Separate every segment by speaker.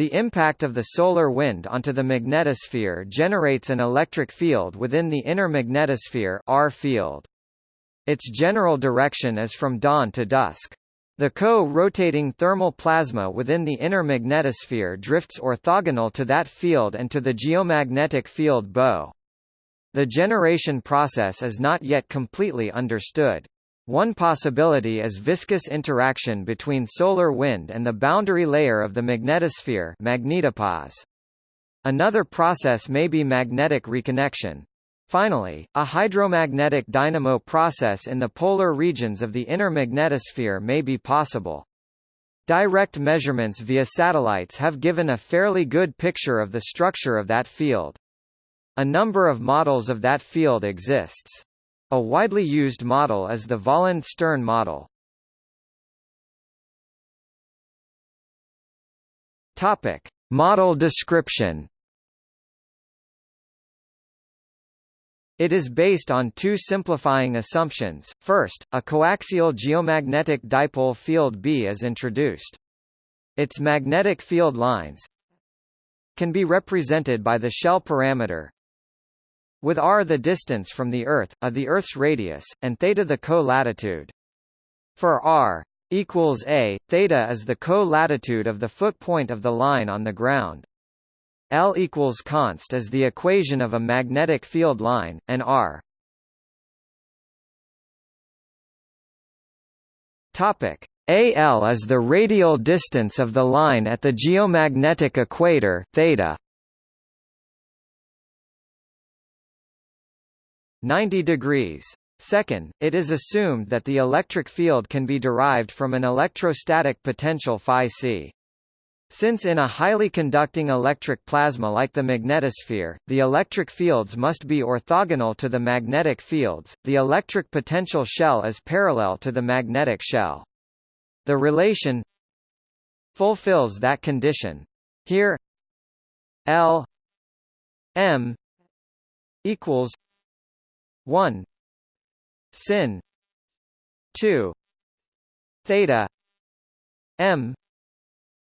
Speaker 1: The impact of the solar wind onto the magnetosphere generates an electric field within the inner magnetosphere R field. Its general direction is from dawn to dusk. The co-rotating thermal plasma within the inner magnetosphere drifts orthogonal to that field and to the geomagnetic field bow. The generation process is not yet completely understood. One possibility is viscous interaction between solar wind and the boundary layer of the magnetosphere magnetopause. Another process may be magnetic reconnection. Finally, a hydromagnetic dynamo process in the polar regions of the inner magnetosphere may be possible. Direct measurements via satellites have given a fairly good picture of the structure of that field. A number of models of that field exists. A widely used model is the Volland-Stern model. Topic: Model description. It is based on two simplifying assumptions. First, a coaxial geomagnetic dipole field B is introduced. Its magnetic field lines can be represented by the shell parameter with r the distance from the Earth, a the Earth's radius, and theta the co-latitude. For r equals a, theta is the co-latitude of the foot point of the line on the ground. L equals const is the equation of a magnetic field line, and r Topic AL is the radial distance of the line at the geomagnetic equator theta 90 degrees. Second, it is assumed that the electric field can be derived from an electrostatic potential phi c. Since in a highly conducting electric plasma like the magnetosphere, the electric fields must be orthogonal to the magnetic fields, the electric potential shell is parallel to the magnetic shell. The relation fulfills that condition. Here L M equals 1 sin. 2 theta. M.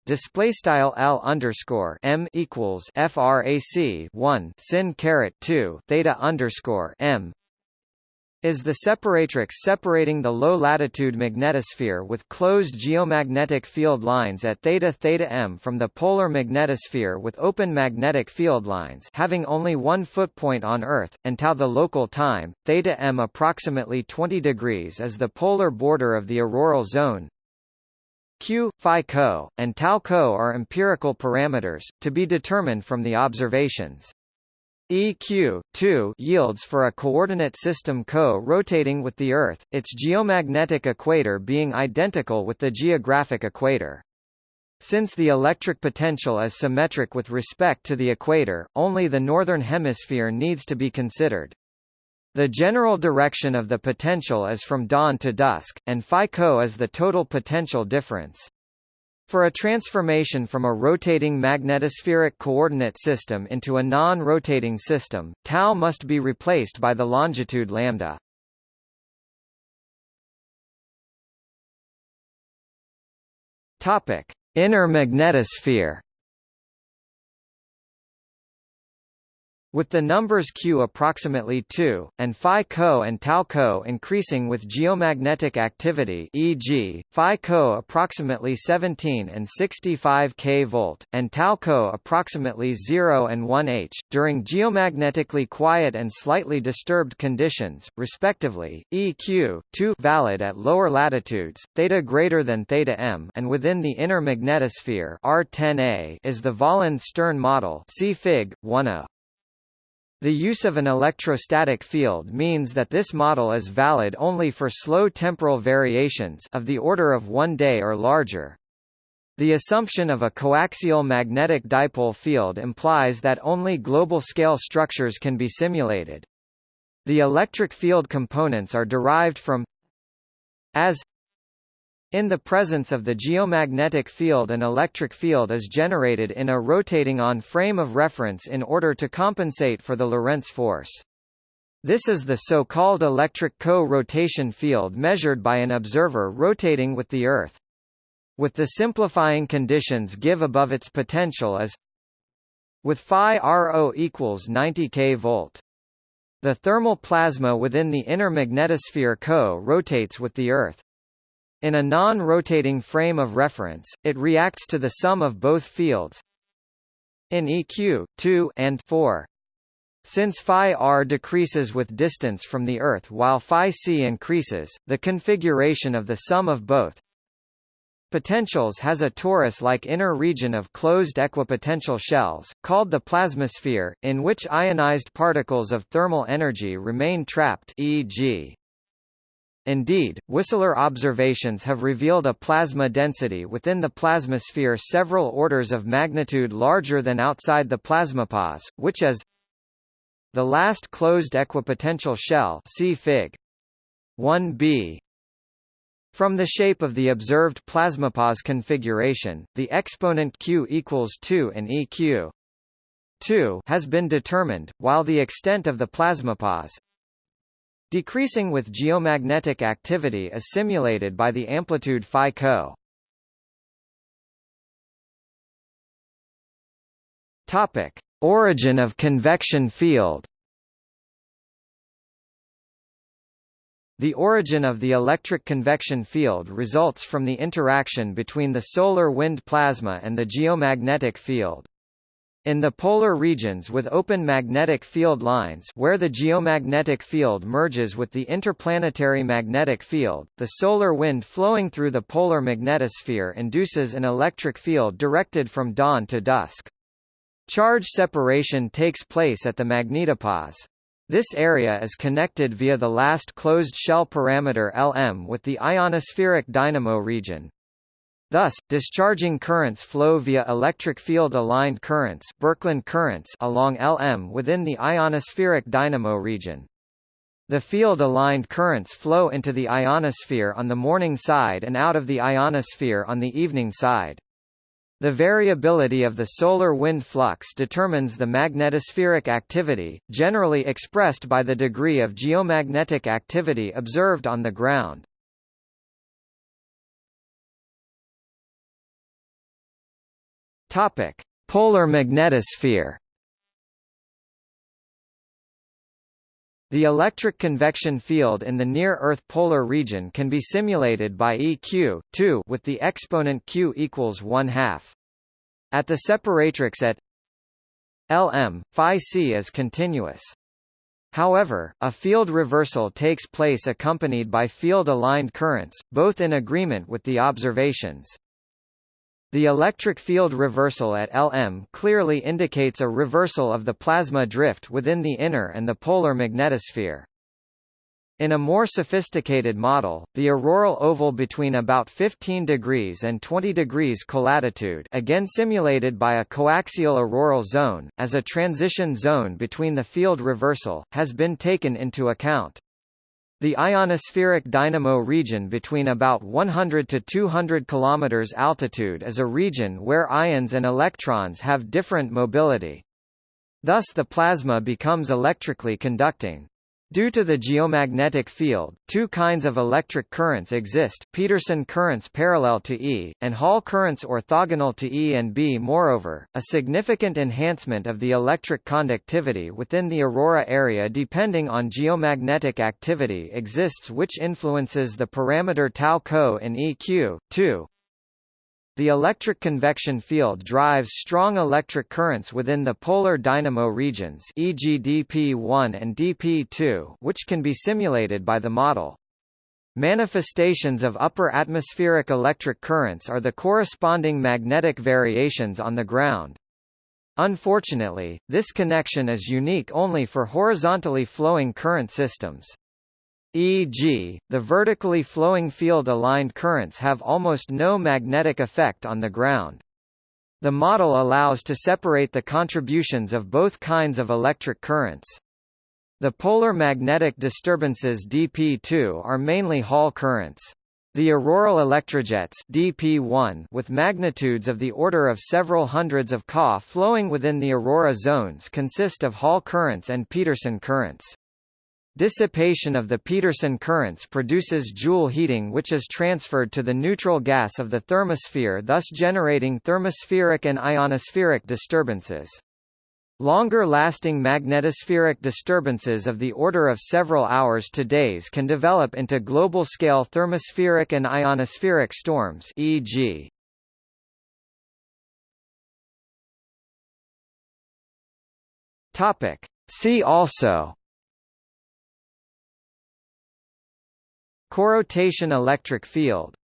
Speaker 1: Display style L underscore M equals frac 1 sin caret 2 theta underscore M is the separatrix separating the low-latitude magnetosphere with closed geomagnetic field lines at theta theta m from the polar magnetosphere with open magnetic field lines having only one foot point on Earth, and tau the local time, theta m approximately 20 degrees is the polar border of the auroral zone. Q, phi co, and tau co are empirical parameters, to be determined from the observations. EQ 2 yields for a coordinate system co-rotating with the Earth, its geomagnetic equator being identical with the geographic equator. Since the electric potential is symmetric with respect to the equator, only the northern hemisphere needs to be considered. The general direction of the potential is from dawn to dusk, and phi co is the total potential difference. For a transformation from a rotating magnetospheric coordinate system into a non-rotating system, tau must be replaced by the longitude lambda. Topic: Inner magnetosphere With the numbers q approximately 2, and phi co and tau co increasing with geomagnetic activity e.g., phi co approximately 17 and 65 kV, and tau co approximately 0 and 1 h, during geomagnetically quiet and slightly disturbed conditions, respectively, eq 2 valid at lower latitudes, theta greater than theta m and within the inner magnetosphere R10a is the Volland-Stern model see Fig. 1a. The use of an electrostatic field means that this model is valid only for slow temporal variations of the order of one day or larger. The assumption of a coaxial magnetic dipole field implies that only global-scale structures can be simulated. The electric field components are derived from as in the presence of the geomagnetic field an electric field is generated in a rotating on frame of reference in order to compensate for the Lorentz force. This is the so-called electric co-rotation field measured by an observer rotating with the Earth. with the simplifying conditions give above its potential as with phi RO equals 90 K volt. The thermal plasma within the inner magnetosphere co-rotates with the Earth. In a non-rotating frame of reference, it reacts to the sum of both fields in EQ 2 and 4. Since phi r decreases with distance from the Earth while phi c increases, the configuration of the sum of both potentials has a torus-like inner region of closed equipotential shells, called the plasmasphere, in which ionized particles of thermal energy remain trapped e.g. Indeed, Whistler observations have revealed a plasma density within the plasmasphere several orders of magnitude larger than outside the plasmapause, which is the last closed equipotential shell see Fig. 1b. From the shape of the observed plasmapause configuration, the exponent q equals 2 and EQ 2 has been determined, while the extent of the plasmapause decreasing with geomagnetic activity is simulated by the amplitude phi co. Topic: Origin of convection field. The origin of the electric convection field results from the interaction between the solar wind plasma and the geomagnetic field. In the polar regions with open magnetic field lines where the geomagnetic field merges with the interplanetary magnetic field, the solar wind flowing through the polar magnetosphere induces an electric field directed from dawn to dusk. Charge separation takes place at the magnetopause. This area is connected via the last closed shell parameter Lm with the ionospheric dynamo region. Thus, discharging currents flow via electric field-aligned currents, Birkeland currents along Lm within the ionospheric dynamo region. The field-aligned currents flow into the ionosphere on the morning side and out of the ionosphere on the evening side. The variability of the solar wind flux determines the magnetospheric activity, generally expressed by the degree of geomagnetic activity observed on the ground. Topic: Polar magnetosphere. The electric convection field in the near-Earth polar region can be simulated by EQ 2 with the exponent q equals 1 half. At the separatrix at Lm, phi c is continuous. However, a field reversal takes place accompanied by field-aligned currents, both in agreement with the observations. The electric field reversal at Lm clearly indicates a reversal of the plasma drift within the inner and the polar magnetosphere. In a more sophisticated model, the auroral oval between about 15 degrees and 20 degrees colatitude again simulated by a coaxial auroral zone, as a transition zone between the field reversal, has been taken into account. The ionospheric dynamo region between about 100 to 200 km altitude is a region where ions and electrons have different mobility. Thus the plasma becomes electrically conducting. Due to the geomagnetic field, two kinds of electric currents exist, Pedersen currents parallel to E, and Hall currents orthogonal to E and B. Moreover, a significant enhancement of the electric conductivity within the aurora area depending on geomagnetic activity exists which influences the parameter tau co in EQ, 2. The electric convection field drives strong electric currents within the polar dynamo regions e.g. dp1 and dp2 which can be simulated by the model. Manifestations of upper atmospheric electric currents are the corresponding magnetic variations on the ground. Unfortunately, this connection is unique only for horizontally flowing current systems. E.g., the vertically flowing field-aligned currents have almost no magnetic effect on the ground. The model allows to separate the contributions of both kinds of electric currents. The polar magnetic disturbances dp2 are mainly Hall currents. The auroral electrojets dp1 with magnitudes of the order of several hundreds of Ca flowing within the aurora zones consist of Hall currents and Pedersen currents. Dissipation of the Pedersen currents produces Joule heating which is transferred to the neutral gas of the thermosphere thus generating thermospheric and ionospheric disturbances. Longer-lasting magnetospheric disturbances of the order of several hours to days can develop into global-scale thermospheric and ionospheric storms e.g. See also Corotation electric field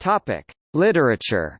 Speaker 1: Topic. Literature